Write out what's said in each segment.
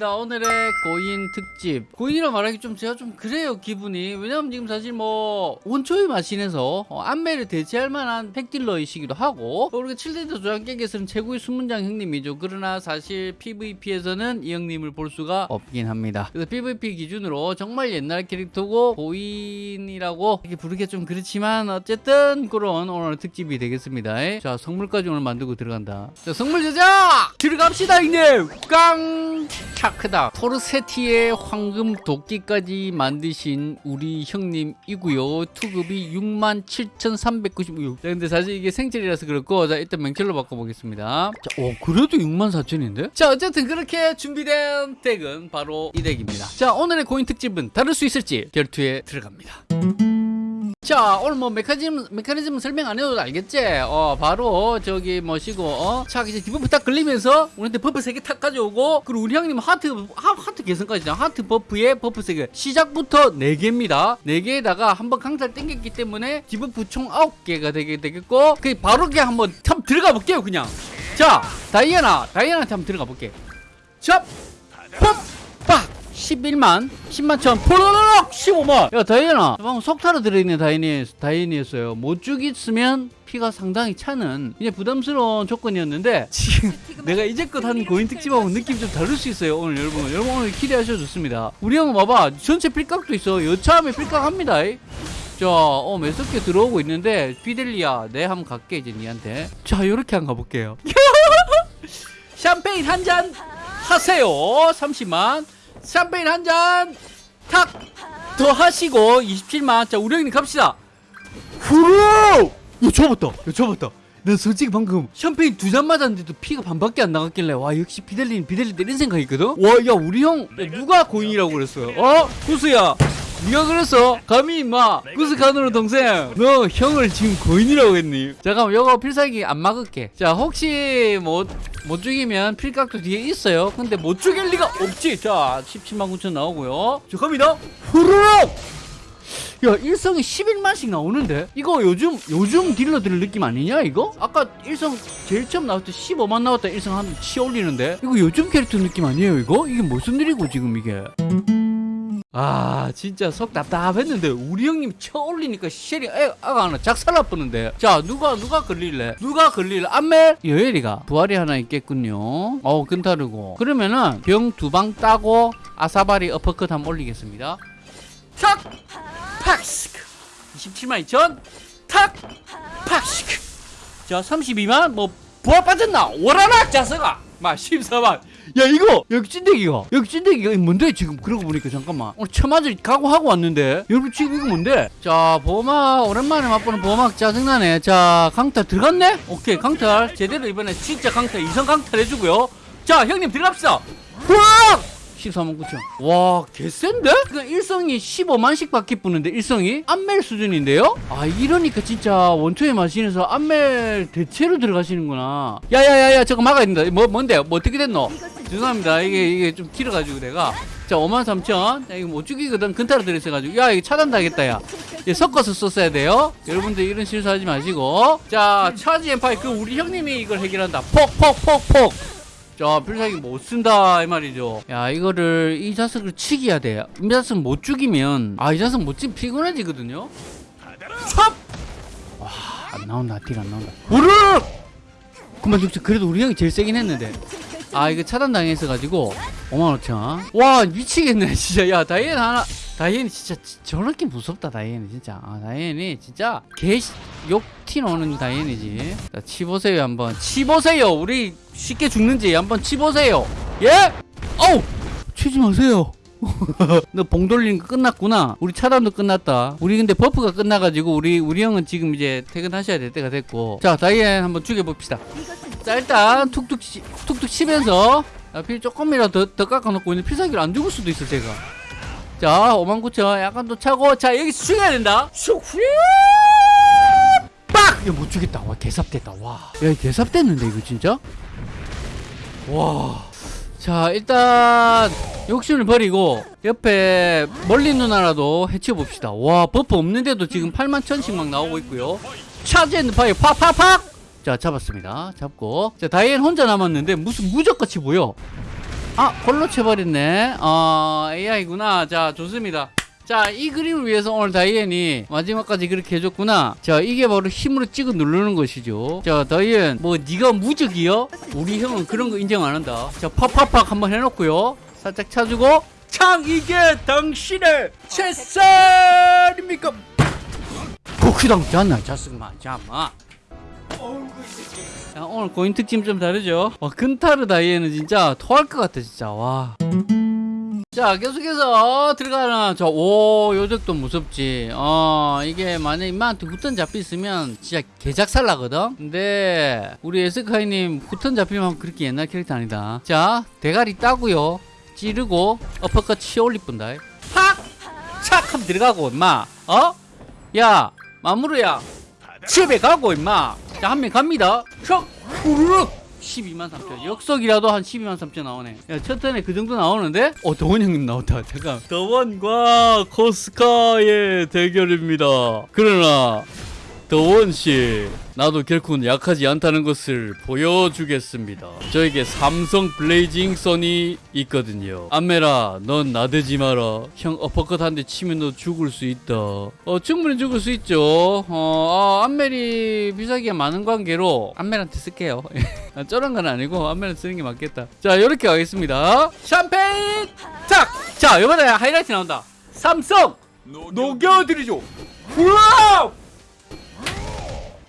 반갑습니다. 오늘의 고인 특집. 고인이라 말하기 좀 제가 좀 그래요 기분이. 왜냐면 지금 사실 뭐 원초의 마신에서 어, 안매를 대체할 만한 팩딜러이시기도 하고 또 우리가 7대도 조장 깨기에서는 최고의 순문장 형님이죠. 그러나 사실 PVP에서는 이 형님을 볼 수가 없긴 합니다. 그래서 PVP 기준으로 정말 옛날 캐릭터고 고인이라고 이렇게 부르기 좀 그렇지만 어쨌든 그런 오늘 특집이 되겠습니다. 자 성물까지 오늘 만들고 들어간다. 자 성물 제작 들어갑시다 형님. 깡 차 크다. 포르세티의 황금 도끼까지 만드신 우리 형님이고요. 투급이 67,396. 자 근데 사실 이게 생철이라서 그렇고 자 일단 명철로 바꿔보겠습니다. 자, 오 그래도 64,000인데? 자 어쨌든 그렇게 준비된 deck은 바로 이 deck입니다. 자 오늘의 고인 특집은 다를 수 있을지 결투에 들어갑니다. 자 오늘 뭐 메커니즘 메커니즘 설명 안 해도 알겠지? 어 바로 저기 뭐시고 어자 이제 debuff 딱 걸리면서 우리한테 buff 세개탁 가져오고 그리고 우리 형님 하트 하, 하트 개선까지 하트 버프에 버프 세개. 시작부터 네 개입니다. 네 개에다가 한번 강탈 땡겼기 때문에 디버프 총 아홉 개가 되게 되겠고 그 바로 그냥 한번 참 들어가 볼게요 그냥. 자 다이애나 다이애나한테 한번 들어가 볼게. 자 퍽빡 11만 10만 천. 포로로록! 15만! 야 다이애나. 방금 속타로 들어있는 다이애니, 다이애니였어요. 못 죽였으면 피가 상당히 차는 이제 부담스러운 조건이었는데 지금 내가 이제껏 한 고인 특집하고 느낌 좀 다를 수 있어요 오늘 여러분. 여러분 오늘 기대하셔도 좋습니다. 우리 형은 봐봐 전체 필각도 있어. 여차하면 필각합니다. 자, 어, 개 들어오고 있는데, 피델리아, 내 한번 갈게, 이제 니한테. 자, 요렇게 한번 가볼게요. 샴페인 한 잔 하세요. 30만. 샴페인 한 잔, 탁! 더 하시고, 27만. 자, 우리 형님 갑시다. 후루! 야, 접었다. 야, 접었다. 나 솔직히 방금 샴페인 두 잔 맞았는데도 피가 반밖에 안 나갔길래 와 역시 비델린 비델린 이런 생각이거든 와야 우리 형 야, 누가 고인이라고 그랬어요 어? 구수야 네가 그랬어? 감히 임마 구스카누르 동생 너 형을 지금 고인이라고 했니? 잠깐만 요거 필살기 안 막을게 자 혹시 못, 못 죽이면 필각도 뒤에 있어요 근데 못 죽일 리가 없지 자 17만 9천 나오고요 자 갑니다 후루룩 야 일성이 11만씩 나오는데 이거 요즘 요즘 딜러들 느낌 아니냐 이거? 아까 일성 제일 처음 나왔을 때 15만 나왔다 일성 한치 올리는데 이거 요즘 캐릭터 느낌 아니에요 이거? 이게 무슨 일이고 지금 이게 아 진짜 속 답답했는데 우리 형님 쳐 올리니까 쉘이 애, 아가 하나 작살나 뻔는데. 자 누가 누가 걸릴래? 누가 걸릴래 안멜 여엘이가 부활이 하나 있겠군요. 어우 근타르고. 그러면은 병 두 방 따고 아사바리 어퍼컷 한번 올리겠습니다. 탁! 팍스크. 27만 2천. 탁! 팍스크. 자 32만. 뭐 부활 빠졌나? 오라락 자서가 막 14만. 야 이거! 여기 찐대기가. 여기 찐대기가 뭔데 지금? 그러고 보니까 잠깐만. 오늘 처맞을 각오하고 왔는데. 여러분 지금 이거 뭔데? 자 보막 오랜만에 맛보는 보막 짜증나네. 자 강탈 들어갔네? 오케이 강탈. 제대로 이번에 진짜 강탈 이성 강탈 해주고요. 자 형님 들어갑시다. 우와 14만 9천 와 개센데? 그 일성이 15만씩 받기 뿌는데 일성이 안멜 수준인데요? 아 이러니까 진짜 원초의 마신에서 안멜 대체로 들어가시는구나. 야야야야 저거 막아야 된다. 뭐 뭔데 뭐 어떻게 됐노? 죄송합니다. 이게 이게 좀 길어가지고 내가. 자 5만 3천. 자 이거 못 죽이거든. 근타로 들어있어가지고. 야 이거 차단당했다 야. 예, 섞어서 썼어야 돼요. 여러분들 이런 실수하지 마시고. 자 차지 엠파이 그 우리 형님이 이걸 해결한다. 폭폭폭폭 자 필살기 못 쓴다 이 말이죠. 야 이거를 이 자석을 치기야 돼이 자석 못 죽이면 아 이 자석 못 치면 피곤해지거든요. 찹! 와안 나온다. 딜 안 나온다. 우르 그만 죽지 그래도 우리 형이 제일 세긴 했는데. 아 이거 차단당했어 가지고 5만 5천. 와 미치겠네 진짜. 야 다이앤 하나 다이앤이 진짜 저렇게 무섭다 다이앤이 진짜. 아 다이앤이 진짜 개 욕티 나오는 다이앤이지. 자 치보세요 한번. 치보세요 우리 쉽게 죽는지 한번 치보세요 예? 어우 치지 마세요 너봉 돌리는 거 끝났구나 우리 차단도 끝났다 우리 근데 buff가 끝나가지고 우리 우리 형은 지금 이제 퇴근하셔야 될 때가 됐고 자 다이앤 한번 죽여봅시다 자 일단 툭툭 치, 툭툭 치면서 아, 필 조금이라도 더, 더 깎아놓고 있는 필살기를 안 죽을 수도 있어 제가 자 5만 9천 약간 더 차고 자 여기서 죽여야 된다 슉 빡! 야, 못 죽겠다. 와, 개삽됐다. 와. 야, 개삽됐는데, 이거 진짜? 와. 자, 일단, 욕심을 버리고, 옆에 멀린 누나라도 해치워봅시다. 와, buff 없는데도 지금 8만 천씩 막 나오고 있고요. charge and fire 팍팍팍! 자, 잡았습니다. 잡고. 자, 다이앤 혼자 남았는데, 무슨 무적같이 보여. 아 홀로 쳐버렸네 어 AI구나 자 좋습니다 자 이 그림을 위해서 오늘 다이앤이 마지막까지 그렇게 해줬구나 자 이게 바로 힘으로 찍어 누르는 것이죠 자 다이앤 뭐 네가 무적이요? 우리 형은 그런 거 인정 안 한다 자 팍팍팍 한번 해놓고요 살짝 차주고 창 이게 당신의 채살입니까 고크당 잤나 잤으마 자마 자, 오늘 고인 특징 좀 다르죠? 와, 근타르 다이에는 진짜 토할 것 같아, 진짜. 와. 자, 계속해서 들어가는, 저, 오, 요적도 무섭지. 어, 이게 만약에 임마한테 후턴 잡혔으면 진짜 개작살 나거든? 근데, 우리 에스카이님 후턴 잡히면 그렇게 옛날 캐릭터 아니다. 자, 대가리 따고요. 찌르고, 어퍼컷 치올리 뿐다. 팍! 착! 하면 들어가고, 임마. 어? 야, 마무르야. 집에 가고 임마 자 한 명 갑니다 촥 후루룩 12만 3천. 역속이라도 한 12만 3천 나오네. 야, 첫 턴에 그 정도 나오는데? 어 더원 형님 나왔다. 잠깐. 더원과 코스카의 대결입니다. 그러나 더원씨 나도 결코 약하지 않다는 것을 보여주겠습니다. 저에게 삼성 블레이징 선이 있거든요. 안메라 넌 나대지 마라. 형 어퍼컷 한 대 치면 너 죽을 수 있다. 어 충분히 죽을 수 있죠. 어 아, 안멜이 비싸기가 많은 관계로 안멜한테 쓸게요. 아, 저런 건 아니고 안멜한테 쓰는 게 맞겠다. 자 이렇게 가겠습니다. 샴페인! 탁자 이번에 하이라이트 나온다. 삼성! 녹여드리죠. 우와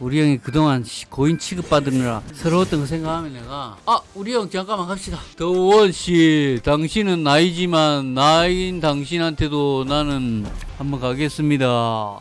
우리 형이 그동안 시- 고인 취급받으느라 서러웠던 거 생각하면 내가 아 우리 형 잠깐만 갑시다. 더원씨 당신은 나이지만 나이인 당신한테도 나는 한번 가겠습니다.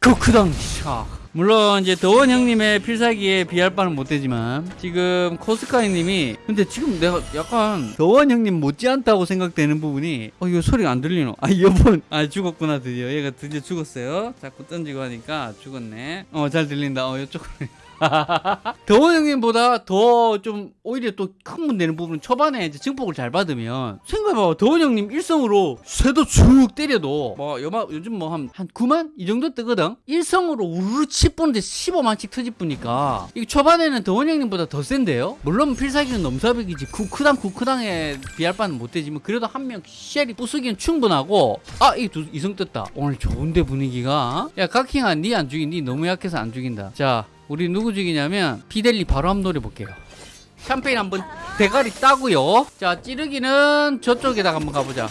크크당 샤 물론 이제 더원 형님의 필살기에 비할 바는 못되지만 지금 코스카이 님이 근데 지금 내가 약간 더원 형님 못지않다고 생각되는 부분이 어 이거 소리가 안 들리노? 아 이어폰 아 죽었구나 드디어. 얘가 드디어 죽었어요. 자꾸 던지고 하니까 죽었네. 어 잘 들린다. 어 이쪽으로 더원 형님보다 더 좀 오히려 또큰문 되는 부분은 초반에 이제 증폭을 잘 받으면 생각해봐 더원 형님 일성으로 쇠도 쭉 때려도 뭐 요마, 요즘 뭐 한 한 9만? 이 정도 뜨거든? 일성으로 우르르 치뿌는데 15만씩 터집으니까 이게 초반에는 더원 형님보다 더 센데요? 물론 필살기는 넘사벽이지 쿠크당 쿠크당에 비할 바는 못되지만 그래도 한 명 쉘이 부수기는 충분하고 아 이 이성 떴다. 오늘 좋은데 분위기가. 야 각킹아 니안 죽인 니 너무 약해서 안 죽인다. 자 우리 누구 죽이냐면 피델리 바로 한번 노려볼게요. 샴페인 한번 대가리 따고요. 자 찌르기는 저쪽에다가 한번 가보자.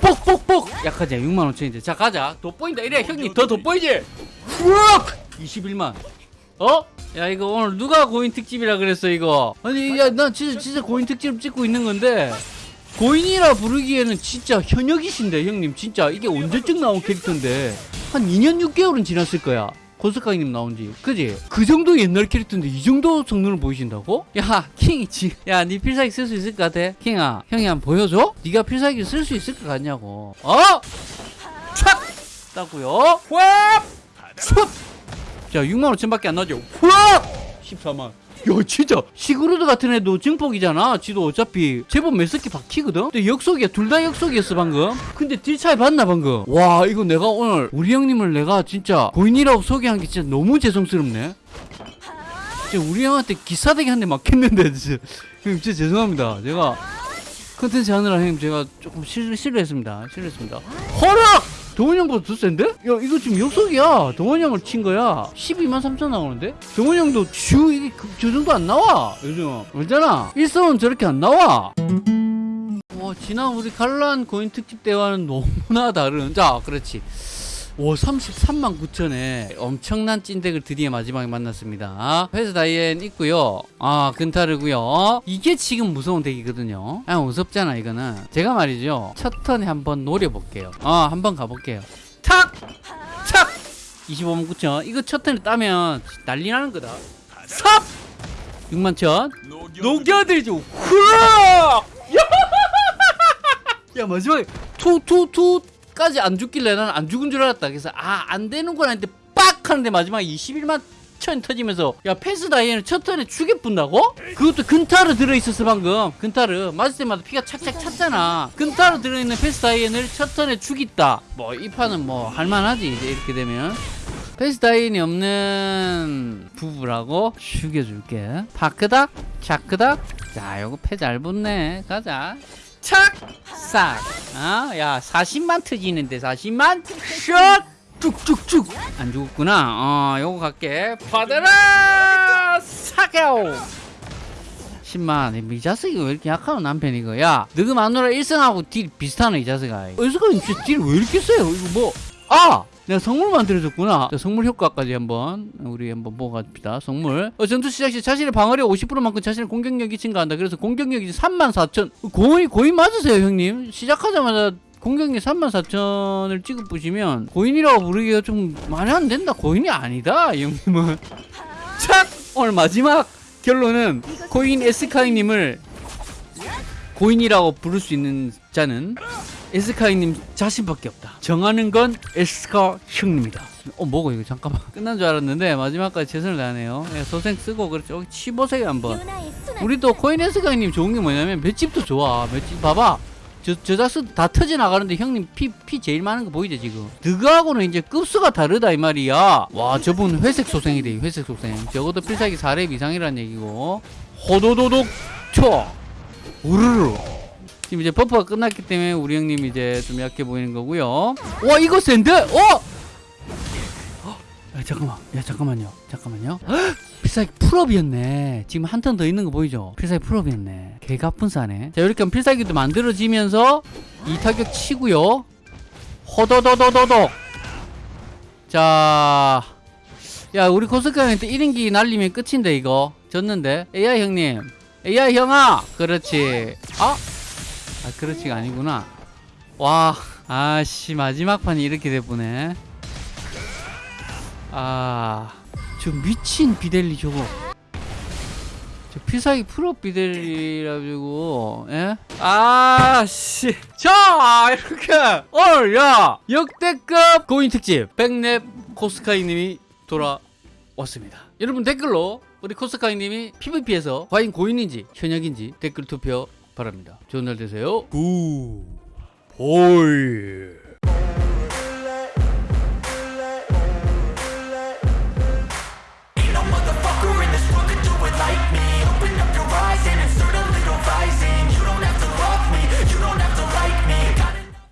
뽁뽁뽁 약하지? 6만 5천인데. 자 가자. 돋보인다. 이래 형님. 더 돋보이지? 우악 21만. 어? 야 이거 오늘 누가 고인 특집이라 그랬어 이거? 아니 야난 진짜 진짜 고인 특집 찍고 있는 건데 고인이라 부르기에는 진짜 현역이신데 형님. 진짜 이게 언제쯤 나온 캐릭터인데? 한 2년 6개월은 지났을 거야 고스카이님 나온지 그지? 그 정도 옛날 캐릭터인데 이 정도 성능을 보이신다고? 야 킹이 지 야 니 필살기 쓸 수 있을 것 같아? 킹아 형이 한번 보여줘? 네가 필살기 쓸 수 있을 것 같냐고 어? 촥! 따고요 휘압! 촥! 자 6만 5천밖에 안 나죠 휘압! 14만 야 진짜. 시그루드 같은 애도 증폭이잖아. 지도 어차피 제법 몇 스키 박히거든? 근데 역속이야. 둘 다 역속이었어 방금. 근데 딜 차이 봤나 방금? 와 이거 내가 오늘 우리 형님을 내가 진짜 고인이라고 소개한 게 진짜 너무 죄송스럽네. 진짜 우리 형한테 기사대기 한 대 맞겠는데 진짜. 형님 진짜 죄송합니다. 제가 컨텐츠 하느라 형님 제가 조금 실, 실례했습니다. 실례했습니다. 허락! 동원 형보다 더 센데? 야 이거 지금 역속이야. 동원 형을 친 거야. 12만 3천 나오는데? 동원 형도 주 이게 그, 저 정도 안 나와. 요즘. 알잖아. 일성은 저렇게 안 나와. 와 지난 우리 갈란 고인 특집 때와는 너무나 다른. 자 그렇지 오 33만 9천에 엄청난 찐덱을 드디어 마지막에 만났습니다. 회사 다이앤 있고요. 아 근타르고요. 이게 지금 무서운 덱이거든요. 아 무섭잖아 이거는. 제가 말이죠. 첫 턴에 한번 노려볼게요. 아 한번 가볼게요. 탁! 탁! 25만 9천. 이거 첫 턴에 따면 난리 나는 거다. 삽! 6만 천. 녹여들죠. 후락! 야 마지막에 투투투 까지 안 죽길래 나는 안 죽은 줄 알았다. 그래서 아 안 되는구나 했는데 빡 하는데 마지막에 21만 천 터지면서 야 패스 다이앤을 첫 턴에 죽여 분다고? 그것도 근타르 들어있었어 방금. 근타르 맞을 때마다 피가 착착 찼잖아. 근타르 들어있는 패스 다이앤을 첫 턴에 죽였다. 뭐 이 판은 뭐 할만하지 이제 이렇게 되면. 페이스타인이 없는 부부라고 죽여줄게. 파크닥 차크닥. 자 요거 패 잘 붙네. 가자 착 싹 아 야 40만 터지는데 40만? 슛! 쭉쭉쭉. 안 죽었구나. 어 요거 갈게. 받아라! 사겨 10만. 이 자식이 왜 이렇게 약하노 남편 이 거? 야 너그 마누라 일성하고 딜 비슷하네 이 자식아. 어디서가 딜왜 이렇게 세요? 이거 뭐 아 내가 성물 만들어줬구나. 자, 성물 효과까지 한번 우리 한번 보고 갑시다. 성물. 어, 전투 시작 시 자신의 방어력 50%만큼 자신의 공격력이 증가한다. 그래서 공격력이 34,000 고인 고인 맞으세요 형님? 시작하자마자 공격력 34,000을 찍어 보시면 고인이라고 부르기가 좀 말이 안 된다. 고인이 아니다 이 형님은. 착! 오늘 마지막 결론은 고인 에스카이님을 고인이라고 부를 수 있는 자는 에스카이님 자신밖에 없다. 정하는 건 에스카 형님이다. 어 뭐고 이거 잠깐만 끝난 줄 알았는데 마지막까지 최선을 다하네요. 예, 소생 쓰고 그렇죠. 치보세요 한번. 우리 또 코인 에스카이님 좋은 게 뭐냐면 맷집도 좋아. 맷집 봐봐. 저 저작수 다 터져 나가는데 형님 피 피 제일 많은 거 보이죠 지금? 드그하고는 이제 급수가 다르다 이 말이야. 와 저분 회색 소생이 돼 회색 소생. 적어도 필살기 4렙 이상이란 얘기고. 호도도독 쳐. 우르르. 지금 이제 buff가 끝났기 때문에 우리 형님 이제 좀 약해 보이는 거고요. 와 이거 센데? 어? 어? 야 잠깐만. 야 잠깐만요. 잠깐만요. 헉! 필살기 full업이었네. 지금 한 턴 더 있는 거 보이죠? 필살기 full업이었네. 개가 분사네. 자 이렇게 하면 필살기도 만들어지면서 이 타격 치고요. 호도도도도독. 자. 야 우리 코스카한테 1인기 날리면 끝인데 이거. 졌는데. AI 형님. AI 형아. 그렇지. 아? 아 그렇지가 아니구나. 와 아씨 마지막 판이 이렇게 돼보네. 아저 미친 비델리 저거. 저 필살기 프로 비델리라고 예? 아씨. 자 이렇게. 오늘 야 역대급 고인 특집 백랩 코스카이님이 돌아왔습니다. 여러분 댓글로 우리 코스카이님이 PVP에서 과연 고인인지 현역인지 댓글 투표 바랍니다. 좋은 날 되세요. 구 보이